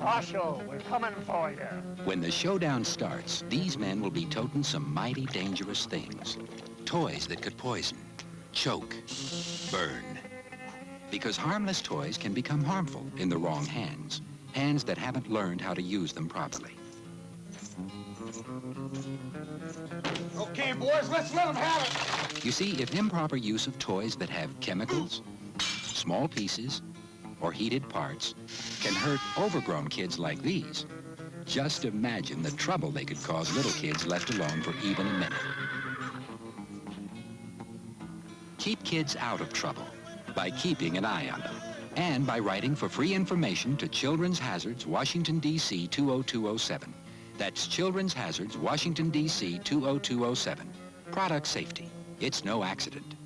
Marshal, we're coming for you. When the showdown starts, these men will be toting some mighty dangerous things. Toys that could poison, choke, burn. Because harmless toys can become harmful in the wrong hands. Hands that haven't learned how to use them properly. Okay, boys, let's let them have it. You see, if improper use of toys that have chemicals, small pieces, or heated parts can hurt overgrown kids like these, just imagine the trouble they could cause little kids left alone for even a minute. Keep kids out of trouble by keeping an eye on them and by writing for free information to Children's Hazards, Washington, D.C. 20207. That's Children's Hazards, Washington, D.C. 20207. Product safety. It's no accident.